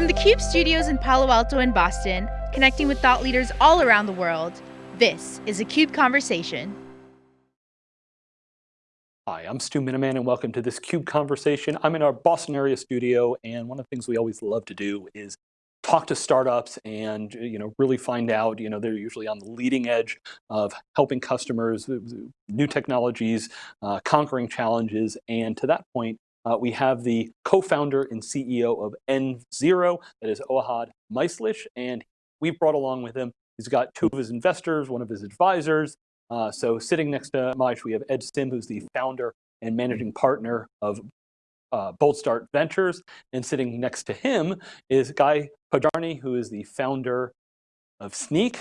From the CUBE studios in Palo Alto and Boston, connecting with thought leaders all around the world, this is a CUBE Conversation. Hi, I'm Stu Miniman and welcome to this CUBE Conversation. I'm in our Boston area studio and one of the things we always love to do is talk to startups and you know really find out you know they're usually on the leading edge of helping customers new technologies uh, conquering challenges and to that point uh, we have the co-founder and CEO of env0, that is Ohad Maislish, and we brought along with him, he's got two of his investors, one of his advisors. Uh, so sitting next to Maish, we have Ed Sim, who's the founder and managing partner of uh, Boldstart Ventures. And sitting next to him is Guy Podjarny, who is the founder of Snyk,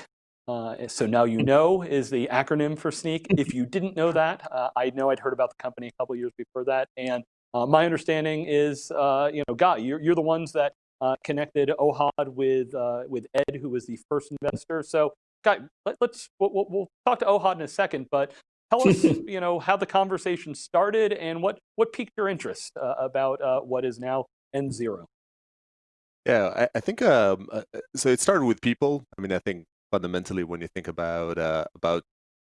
Uh, so now you know is the acronym for Snyk. If you didn't know that, uh, I know I'd heard about the company a couple years before that. And uh, my understanding is, uh, you know, Guy, you're, you're the ones that uh, connected Ohad with uh, with Ed, who was the first investor. So, Guy, let, us we'll, we'll, talk to Ohad in a second, but tell us, you know, how the conversation started and what what piqued your interest uh, about uh, what is now env0. Yeah, I, I think um, so. It started with people. I mean, I think fundamentally, when you think about about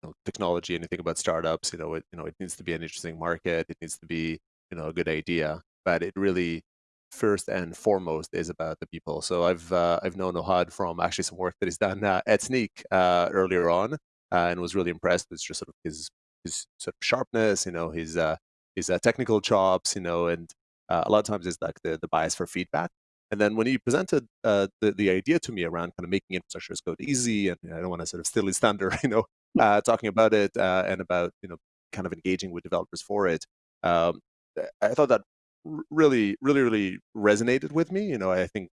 you know, technology and you think about startups, you know, it you know it needs to be an interesting market. It needs to be you know a good idea, but it really first and foremost is about the people. So I've uh, I've known Ohad from actually some work that he's done uh, at Snyk uh, earlier on, uh, and was really impressed with just sort of his his sort of sharpness, you know, his uh, his uh, technical chops, you know, and a lot of times it's like the the bias for feedback. And then when he presented the the idea to me around kind of making infrastructure as code easy, and I don't want to sort of steal his thunder, you know, talking about it and about you know kind of engaging with developers for it. Um, I thought that really, really, really resonated with me. You know, I think,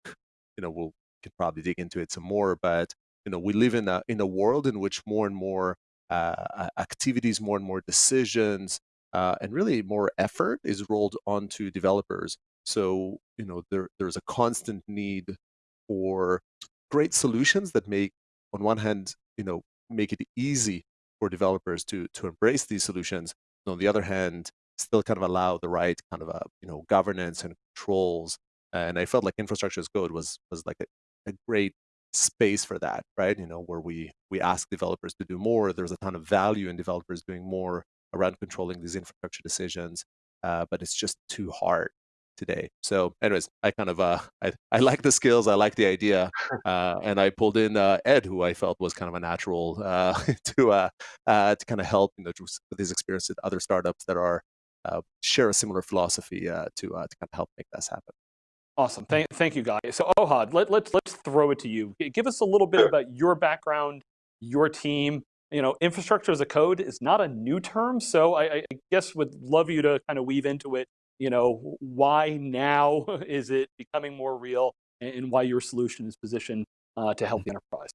you know, we'll can probably dig into it some more, but you know, we live in a in a world in which more and more uh, activities, more and more decisions, uh, and really more effort is rolled onto developers. So you know, there there's a constant need for great solutions that make, on one hand, you know, make it easy for developers to to embrace these solutions. And on the other hand, still kind of allow the right kind of a uh, you know governance and controls. And I felt like infrastructure as code was was like a, a great space for that, right? You know, where we we ask developers to do more. There's a ton of value in developers doing more around controlling these infrastructure decisions, uh, but it's just too hard today. So, anyways, I kind of uh, I I like the skills, I like the idea, uh, and I pulled in uh, Ed, who I felt was kind of a natural uh, to uh, uh, to kind of help you know with his experience with other startups that are share a similar philosophy uh, to, uh, to kind of help make this happen. Awesome, thank, thank you guys. So Ohad, let, let's, let's throw it to you. Give us a little bit about your background, your team. You know, infrastructure as a code is not a new term, so I, I guess would love you to kind of weave into it, you know, why now is it becoming more real and why your solution is positioned uh, to help the enterprise.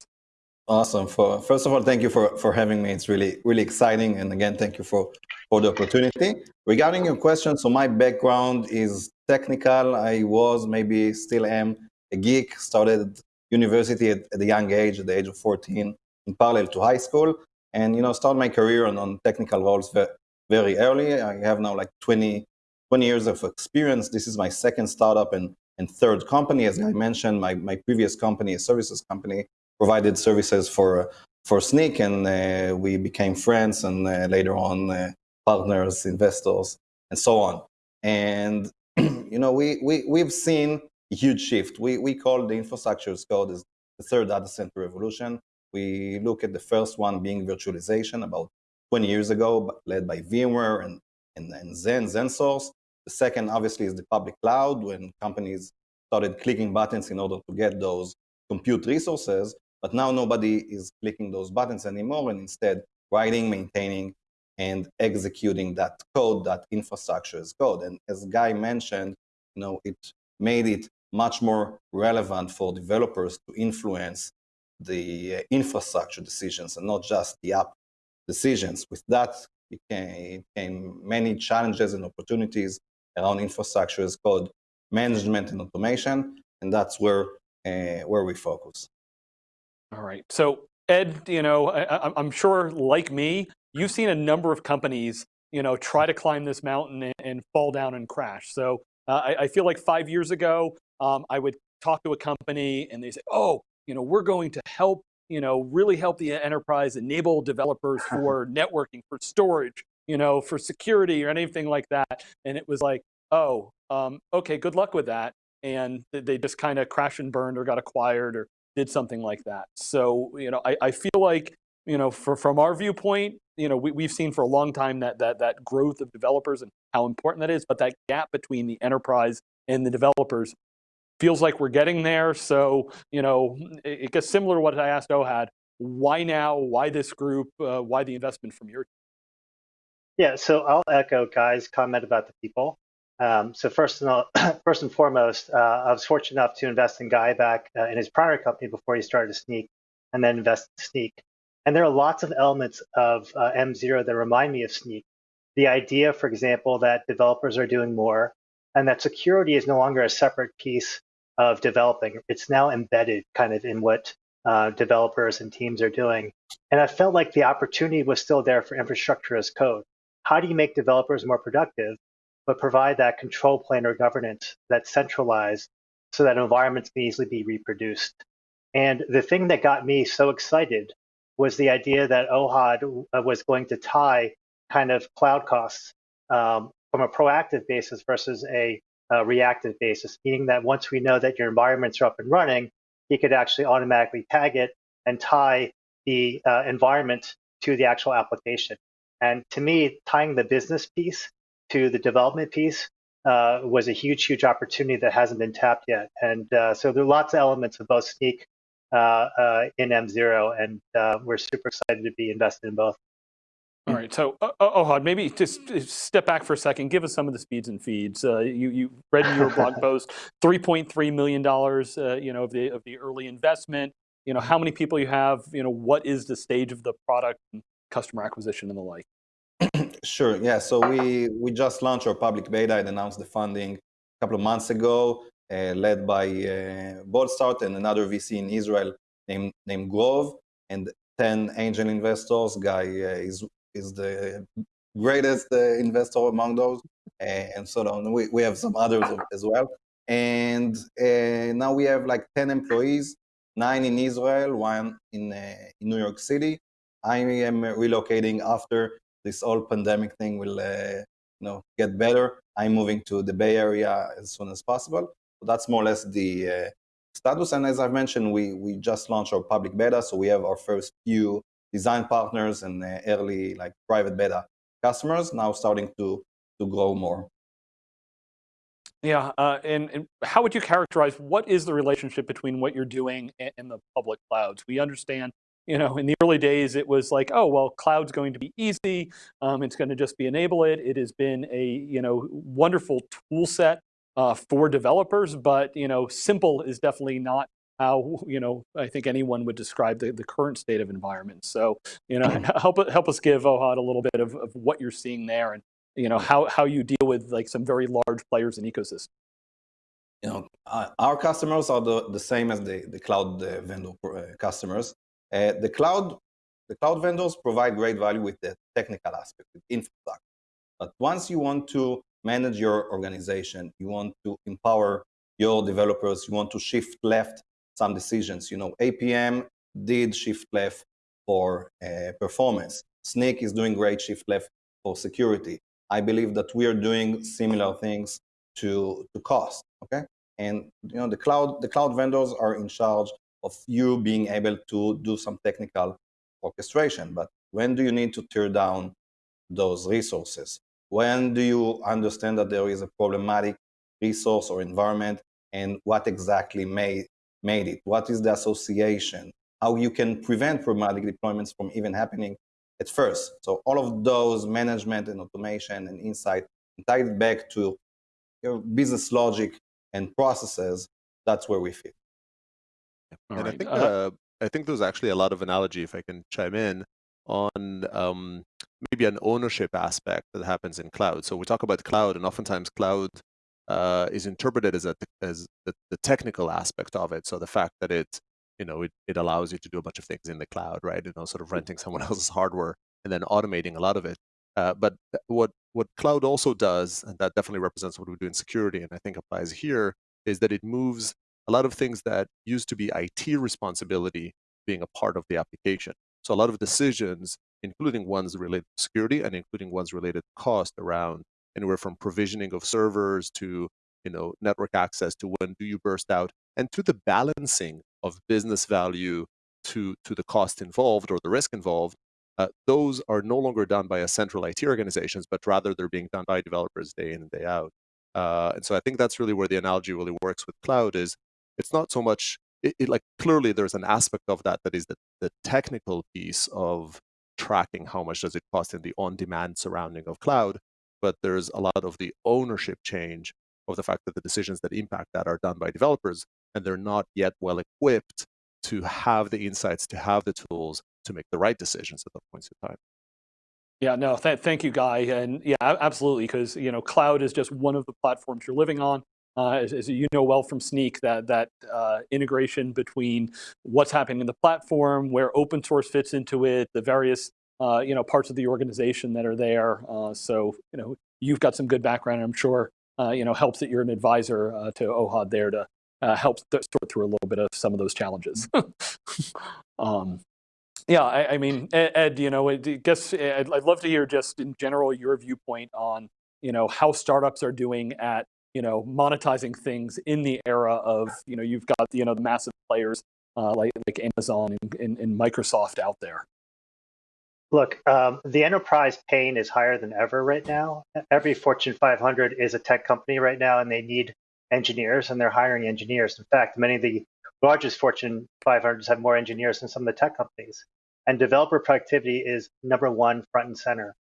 Awesome. For first of all, thank you for for having me. It's really really exciting, and again, thank you for for the opportunity. Regarding your question, so my background is technical. I was maybe still am a geek. Started university at, at a young age, at the age of 14, in parallel to high school, and you know, started my career on, on technical roles very, very early. I have now like 20 20 years of experience. This is my second startup and and third company. As I mentioned, my, my previous company, a services company, provided services for for Snyk, and uh, we became friends, and uh, later on uh, partners, investors, and so on. And you know, we we we've seen a huge shift. We we call the infrastructure as code as the third data center revolution. We look at the first one being virtualization about 20 years ago, led by VMware and, and, and Xen, XenSource. The second, obviously, is the public cloud, when companies started clicking buttons in order to get those compute resources. But now nobody is clicking those buttons anymore and instead writing, maintaining, and executing that code, that infrastructure as code. And as Guy mentioned, you know, it made it much more relevant for developers to influence the uh, infrastructure decisions and not just the app decisions. With that became, came many challenges and opportunities around infrastructure as code management and automation, and that's where, uh, where we focus. All right. So Ed, you know, I, am sure like me, you've seen a number of companies, you know, try to climb this mountain and, and fall down and crash. So uh, I, I, feel like five years ago, um, I would talk to a company and they say, oh, you know, we're going to help, you know, really help the enterprise enable developers for networking, for storage, you know, for security or anything like that. And it was like, oh, um, okay, good luck with that. And they just kind of crashed and burned or got acquired or did something like that. So, you know, I, I feel like, you know, for, from our viewpoint, you know, we, we've seen for a long time that, that, that growth of developers and how important that is, but that gap between the enterprise and the developers feels like we're getting there. So, you know, it, it gets similar to what I asked Ohad, why now, why this group, uh, why the investment from your team? Yeah, so I'll echo Guy's comment about the people. Um, so first and, all, first and foremost, uh, I was fortunate enough to invest in Guy back uh, in his prior company before he started Snyk, and then invest in Snyk. And there are lots of elements of uh, env0 that remind me of Snyk. The idea, for example, that developers are doing more, and that security is no longer a separate piece of developing. It's now embedded kind of in what uh, developers and teams are doing. And I felt like the opportunity was still there for infrastructure as code. How do you make developers more productive, but provide that control plane or governance that's centralized so that environments can easily be reproduced? And the thing that got me so excited was the idea that Ohad uh, was going to tie kind of cloud costs um, from a proactive basis versus a uh, reactive basis, meaning that once we know that your environments are up and running, you could actually automatically tag it and tie the uh, environment to the actual application. And to me, tying the business piece to the development piece uh, was a huge, huge opportunity that hasn't been tapped yet. And uh, so there are lots of elements of both Snyk uh, uh, in env0, and we're super excited to be invested in both. All right, so uh, Ohad, maybe just step back for a second. Give us some of the speeds and feeds. Uh, you, you read in your blog post, three point three million dollars, uh, you know, of the of the early investment. You know, how many people you have. You know, what is the stage of the product and customer acquisition and the like. Sure. Yeah. So we we just launched our public beta and announced the funding a couple of months ago, uh, led by uh, Boldstart and another VC in Israel named named Grove and 10 angel investors. Guy uh, is is the greatest uh, investor among those, and so on. We, we have some others as well. And uh, now we have like 10 employees, nine in Israel, one in, uh, in New York City. I am relocating after this whole pandemic thing will uh, you know, get better. I'm moving to the Bay Area as soon as possible. So that's more or less the uh, status. And as I've mentioned, we, we just launched our public beta, so we have our first few design partners and uh, early like private beta customers now starting to to grow more. Yeah, uh, and, and, how would you characterize what is the relationship between what you're doing and, and, the public clouds? We understand, you know, in the early days it was like, oh, well, cloud's going to be easy. Um, it's going to just be enable it. It has been a, you know, wonderful tool set uh, for developers, but, you know, simple is definitely not how you know I think anyone would describe the, the current state of environment. So you know help help us give Ohad a little bit of, of what you're seeing there and you know how how you deal with like some very large players in ecosystem. You know uh, our customers are the, the same as the the cloud uh, vendor uh, customers. Uh, the cloud the cloud vendors provide great value with the technical aspect, with infrastructure. But once you want to manage your organization, you want to empower your developers, you want to shift left some decisions. You know, APM did shift left for uh, performance. Snyk is doing great shift left for security. I believe that we are doing similar things to, to cost, okay? And you know, the cloud, the cloud vendors are in charge of you being able to do some technical orchestration. But when do you need to tear down those resources? When do you understand that there is a problematic resource or environment and what exactly may made it? What is the association? How you can prevent problematic deployments from even happening at first. So all of those management and automation and insight tied back to your business logic and processes, that's where we fit. And right. I think uh, uh, I think there's actually a lot of analogy, if I can chime in, on um, maybe an ownership aspect that happens in cloud. So we talk about cloud, and oftentimes cloud uh, is interpreted as, a, as the, the, technical aspect of it. So the fact that it, you know, it, it allows you to do a bunch of things in the cloud, right? You know, sort of renting someone else's hardware and then automating a lot of it. Uh, but what what cloud also does, and that definitely represents what we do in security, and I think applies here, is that it moves a lot of things that used to be IT responsibility being a part of the application. So a lot of decisions, including ones related to security and including ones related to cost around anywhere from provisioning of servers to you know network access to when do you burst out and to the balancing of business value to to the cost involved or the risk involved uh, those are no longer done by a central IT organizations, but rather they're being done by developers day in and day out. Uh, and so I think that's really where the analogy really works with cloud is it's not so much it, it, like clearly there's an aspect of that that is the, the technical piece of tracking how much does it cost in the on-demand surrounding of cloud but there's a lot of the ownership change of the fact that the decisions that impact that are done by developers and they're not yet well equipped to have the insights to have the tools to make the right decisions at the points of time yeah, no, th thank you, Guy. And yeah, absolutely, because you know, cloud is just one of the platforms you're living on. Uh, as, as, you know well from Snyk, that that uh, integration between what's happening in the platform, where open source fits into it, the various uh, you know parts of the organization that are there. Uh, so you know you've got some good background. I'm sure uh, you know helps that you're an advisor uh, to Ohad there to help th sort through a little bit of some of those challenges. um, yeah, I, I, mean, Ed, you know, I guess I'd, I'd love to hear just in general your viewpoint on you know how startups are doing at you know, monetizing things in the era of, you know, you've got, you know, the massive players uh, like, like Amazon and, and, and, Microsoft out there? Look, um, the enterprise pain is higher than ever right now. Every Fortune 500 is a tech company right now, and they need engineers, and they're hiring engineers. In fact, many of the largest Fortune 500s have more engineers than some of the tech companies. And developer productivity is number one front and center.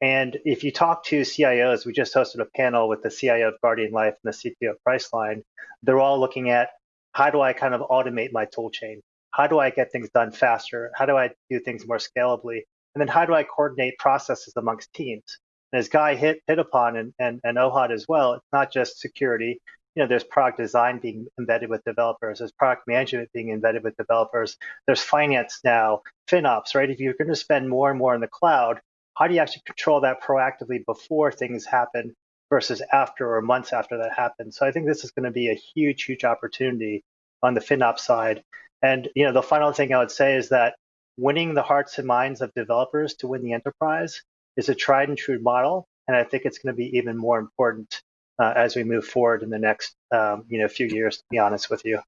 And if you talk to CIOs, we just hosted a panel with the CIO of Guardian Life and the CTO of Priceline. They're all looking at how do I kind of automate my tool chain? How do I get things done faster? How do I do things more scalably? And then how do I coordinate processes amongst teams? And as Guy hit, hit upon and, and, and Ohad as well, it's not just security. You know, there's product design being embedded with developers. There's product management being embedded with developers. There's finance now, FinOps, right? If you're going to spend more and more in the cloud, how do you actually control that proactively before things happen versus after or months after that happens? So I think this is going to be a huge, huge opportunity on the FinOps side. And you know, the final thing I would say is that winning the hearts and minds of developers to win the enterprise is a tried and true model, and I think it's going to be even more important uh, as we move forward in the next um, you know few years. To be honest with you.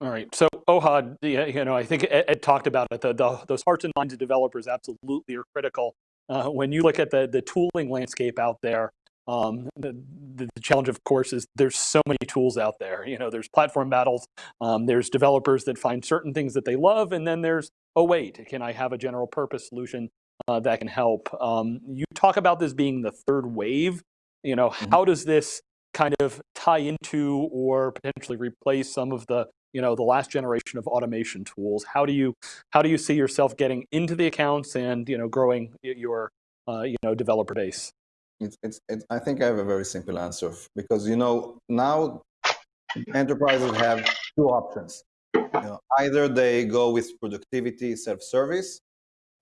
All right. So Ohad, you know, I think Ed, Ed talked about it. The, the, those hearts and minds of developers absolutely are critical. Uh, when you look at the the tooling landscape out there, um, the, the, challenge, of course, is there's so many tools out there. You know, there's platform battles. Um, there's developers that find certain things that they love, and then there's oh wait, can I have a general purpose solution uh, that can help? Um, you talk about this being the third wave. You know, mm -hmm. how does this kind of tie into or potentially replace some of the you know, the last generation of automation tools. How do you, how do you see yourself getting into the accounts and, you know, growing your, uh, you know, developer base? It's, it's, it's, I think I have a very simple answer because, you know, now enterprises have two options. You know, either they go with productivity, self-service,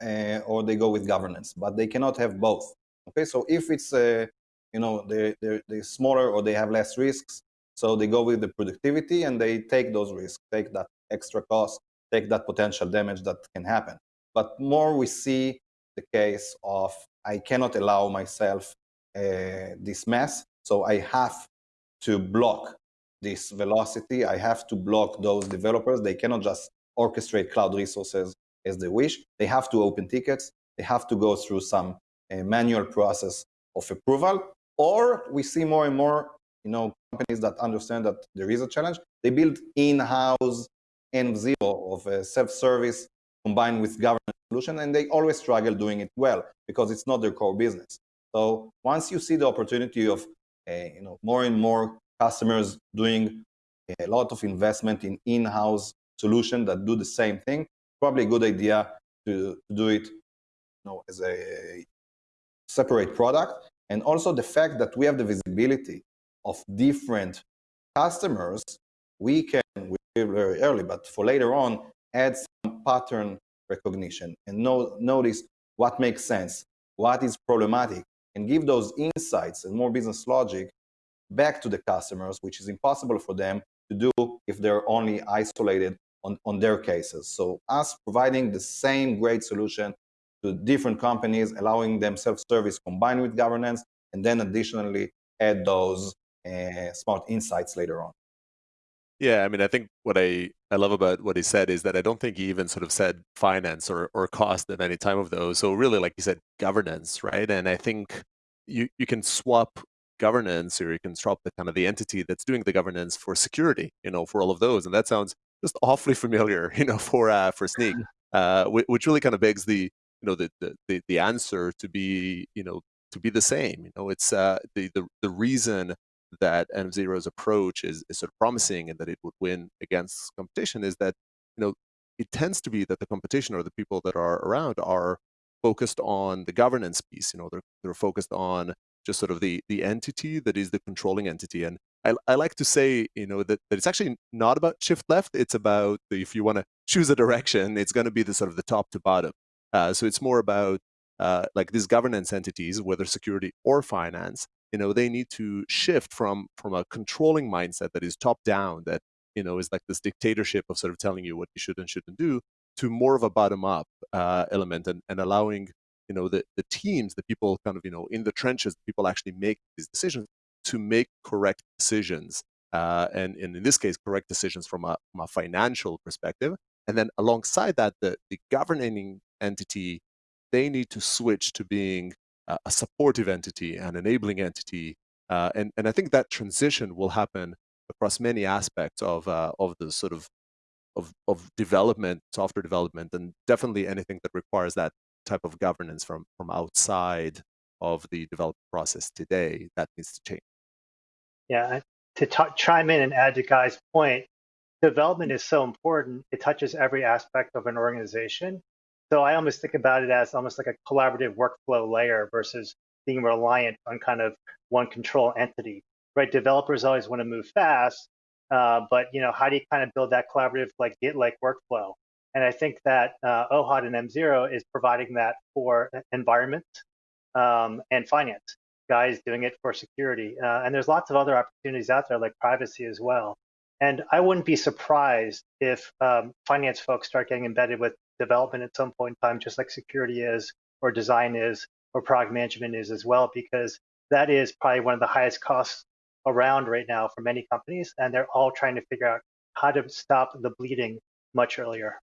uh, or they go with governance, but they cannot have both. Okay, so if it's, uh, you know, they're, they're, they're smaller or they have less risks, so they go with the productivity and they take those risks, take that extra cost, take that potential damage that can happen. But more we see the case of I cannot allow myself uh, this mess, so I have to block this velocity. I have to block those developers. They cannot just orchestrate cloud resources as they wish. They have to open tickets. They have to go through some uh, manual process of approval. Or we see more and more you know, companies that understand that there is a challenge, they build in-house N0 of a self-service combined with government solution, and they always struggle doing it well because it's not their core business. So once you see the opportunity of, uh, you know, more and more customers doing a lot of investment in in-house solution that do the same thing, probably a good idea to, to do it, you know, as a separate product. And also the fact that we have the visibility of different customers, we can, we very early, but for later on, add some pattern recognition and notice what makes sense, what is problematic, and give those insights and more business logic back to the customers, which is impossible for them to do if they're only isolated on, on their cases. So us providing the same great solution to different companies, allowing them self-service combined with governance, and then additionally add those uh, smart insights later on. Yeah, I mean, I think what I, I love about what he said is that I don't think he even sort of said finance or, or cost at any time of those. So really, like you said, governance, right? And I think you, you can swap governance or you can swap the kind of the entity that's doing the governance for security, you know, for all of those. And that sounds just awfully familiar, you know, for uh, for Snyk, uh, which really kind of begs the, you know, the, the, the answer to be, you know, to be the same. You know, it's uh, the, the, the reason that env0's approach is, is sort of promising and that it would win against competition is that, you know, it tends to be that the competition or the people that are around are focused on the governance piece. You know, they're, they're focused on just sort of the, the entity that is the controlling entity. And I, I like to say, you know, that, that it's actually not about shift left. It's about the, if you want to choose a direction, it's going to be the sort of the top to bottom. Uh, so it's more about uh, like these governance entities, whether security or finance, you know they need to shift from from a controlling mindset that is top down that you know is like this dictatorship of sort of telling you what you should and shouldn't do to more of a bottom up uh, element and, and allowing you know the, the teams the people kind of you know in the trenches people actually make these decisions to make correct decisions uh, and, and in this case correct decisions from a, from a financial perspective. And then alongside that the, the governing entity they need to switch to being a supportive entity, an enabling entity. Uh, and, and I think that transition will happen across many aspects of, uh, of the sort of, of, of development, software development, and definitely anything that requires that type of governance from, from outside of the development process today, that needs to change. Yeah, to chime in and add to Guy's point, development is so important. It touches every aspect of an organization. So I almost think about it as almost like a collaborative workflow layer versus being reliant on kind of one control entity, right? Developers always want to move fast, uh, but you know, how do you kind of build that collaborative like Git-like workflow? And I think that uh, and env0 is providing that for environment um, and finance. Guy's doing it for security, uh, and there's lots of other opportunities out there like privacy as well. And I wouldn't be surprised if um, finance folks start getting embedded with development at some point in time, just like security is, or design is, or product management is as well, because that is probably one of the highest costs around right now for many companies, and they're all trying to figure out how to stop the bleeding much earlier.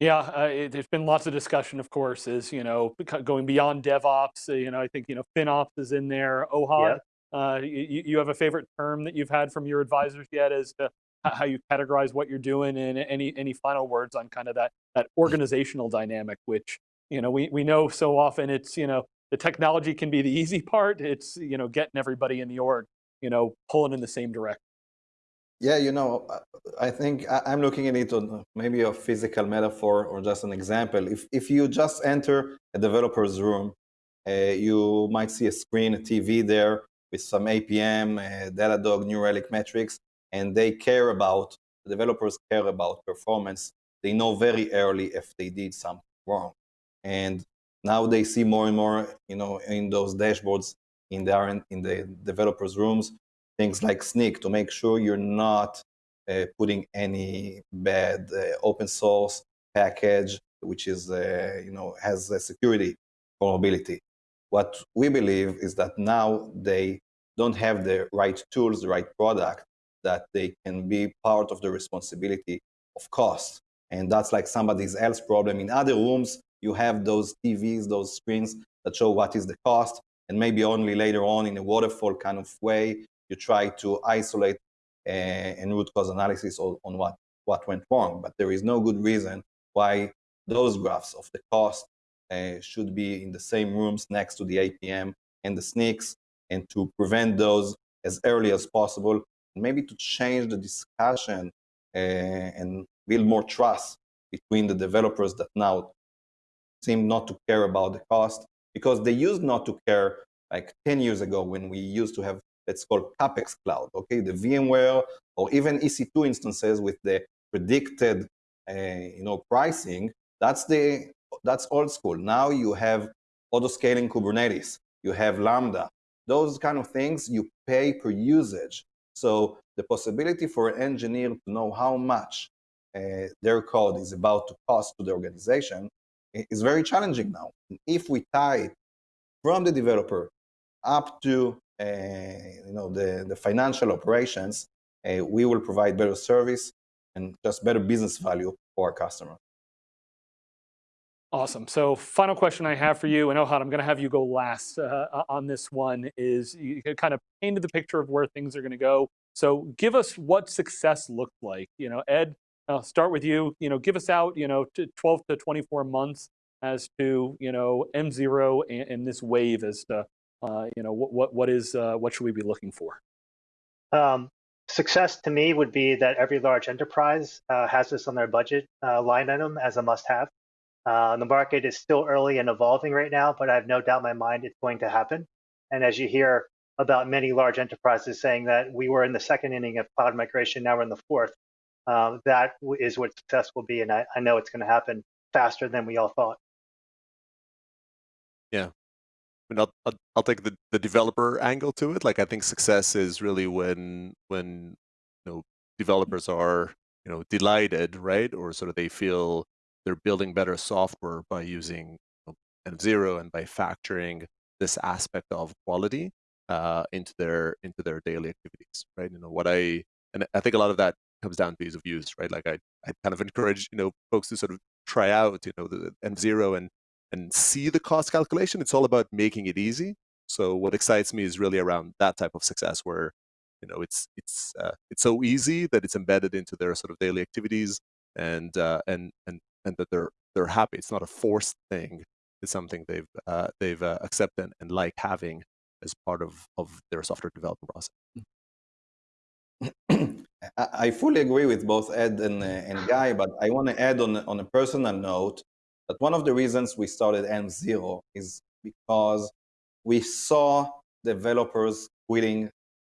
Yeah, uh, it, there's been lots of discussion, of course, is, you know, going beyond DevOps, uh, you know, I think, you know, FinOps is in there, Ohad. Yep. Uh, you, you have a favorite term that you've had from your advisors yet as to how you categorize what you're doing and any any final words on kind of that that organizational dynamic which you know we we know so often it's you know the technology can be the easy part it's you know getting everybody in the org you know pulling in the same direction yeah you know i think i'm looking at it on maybe a physical metaphor or just an example. If if you just enter a developer's room uh, you might see a screen a tv there with some apm uh, Datadog New Relic metrics and they care about, the developers care about performance. They know very early if they did something wrong. And now they see more and more, you know, in those dashboards in the, in the developers' rooms, things like Snyk to make sure you're not uh, putting any bad uh, open source package, which is, uh, you know, has a security vulnerability. What we believe is that now they don't have the right tools, the right product that they can be part of the responsibility of cost. And that's like somebody's else problem. In other rooms, you have those TVs, those screens that show what is the cost. And maybe only later on in a waterfall kind of way, you try to isolate uh, and root cause analysis on, on what, what went wrong. But there is no good reason why those graphs of the cost uh, should be in the same rooms next to the APM and the Snyks and to prevent those as early as possible maybe to change the discussion uh, and build more trust between the developers that now seem not to care about the cost because they used not to care like 10 years ago when we used to have let's call capex cloud okay? The vmware or even ec2 instances with the predicted uh, you know pricing that's the that's old school. Now you have auto scaling kubernetes you have lambda. Those kind of things you pay per usage So the possibility for an engineer to know how much uh, their code is about to cost to the organization is very challenging now. If we tie it from the developer up to uh, you know, the, the financial operations, uh, we will provide better service and just better business value for our customer. Awesome. So final question I have for you, and Ohad, I'm going to have you go last uh, on this one, is you kind of painted the picture of where things are going to go. So give us what success looked like. You know, Ed, I'll start with you. You know, give us out, you know, to 12 to 24 months as to, you know, env0 and, and this wave as to, uh, you know, what, what, what is, uh, what should we be looking for? Um, success to me would be that every large enterprise uh, has this on their budget uh, line item as a must-have. Uh, the market is still early and evolving right now, but I have no doubt in my mind it's going to happen. And as you hear about many large enterprises saying that we were in the second inning of cloud migration, now we're in the fourth, um, that is what success will be. And I, I know it's going to happen faster than we all thought. Yeah. I mean, I'll, I'll, I'll take the, the developer angle to it. Like, I think success is really when, when, you know, developers are, you know, delighted, right? Or sort of they feel they're building better software by using env0 and by factoring this aspect of quality uh, into their into their daily activities, right? You know what I and I think a lot of that comes down to ease of use, right? Like I, I kind of encourage you know folks to sort of try out you know the env0 and and see the cost calculation. It's all about making it easy. So what excites me is really around that type of success where you know it's it's uh, it's so easy that it's embedded into their sort of daily activities and uh, and and and that they're they're happy. It's not a forced thing. It's something they've uh, they've uh, accepted and like having as part of of their software development process. I fully agree with both Ed and, uh, and Guy, but I want to add on, on a personal note that one of the reasons we started env0 is because we saw developers quitting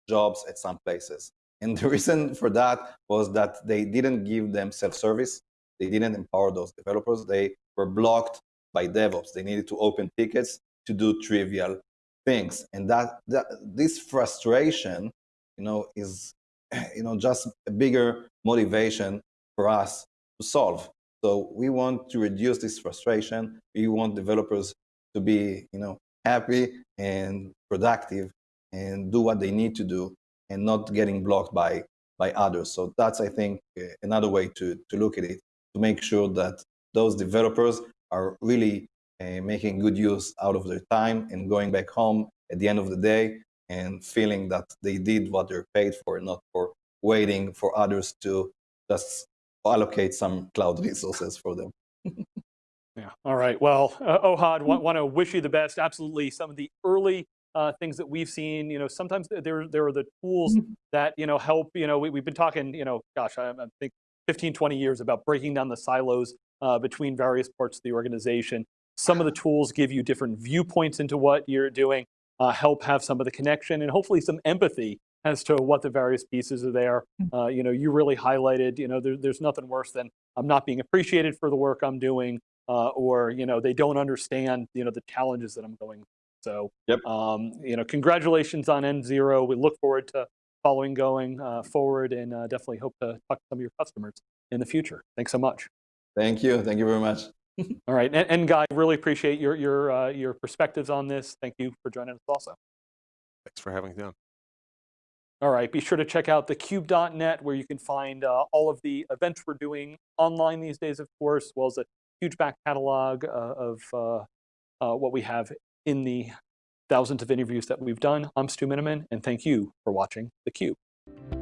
jobs at some places. And the reason for that was that they didn't give them self-service. They didn't empower those developers. They were blocked by DevOps. They needed to open tickets to do trivial things. And that, that this frustration, you know, is you know just a bigger motivation for us to solve. So we want to reduce this frustration. We want developers to be, you know, happy and productive and do what they need to do and not getting blocked by by others. So that's, I think, eh, another way to, to look at it to make sure that those developers are really uh, making good use out of their time and going back home at the end of the day and feeling that they did what they're paid for, not for waiting for others to just allocate some cloud resources for them. yeah, all right. Well, uh, Ohad, want, want to wish you the best. Absolutely. Some of the early uh, things that we've seen, you know, sometimes there, there are the tools mm-hmm. that, you know, help, you know, we, have been talking, you know, gosh, I, I think 15, 20 years about breaking down the silos uh, between various parts of the organization. Some of the tools give you different viewpoints into what you're doing, uh, help have some of the connection and hopefully some empathy as to what the various pieces are there. Hmm. Uh, you know, you really highlighted, you know, there, there's nothing worse than I'm not being appreciated for the work I'm doing uh, or, you know, they don't understand, you know, the challenges that I'm going through. So, yep. um, you know, congratulations on env0. We look forward to following going uh, forward and uh, definitely hope to talk to some of your customers in the future. Thanks so much. Thank you. Thank you very much. All right, and, and, Guy, really appreciate your your uh, your perspectives on this. Thank you for joining us also. Thanks for having me on. All right, be sure to check out thecube.net where you can find uh, all of the events we're doing online these days, of course, as well as a huge back catalog uh, of uh, uh, what we have in the thousands of interviews that we've done. I'm Stu Miniman, and thank you for watching theCUBE.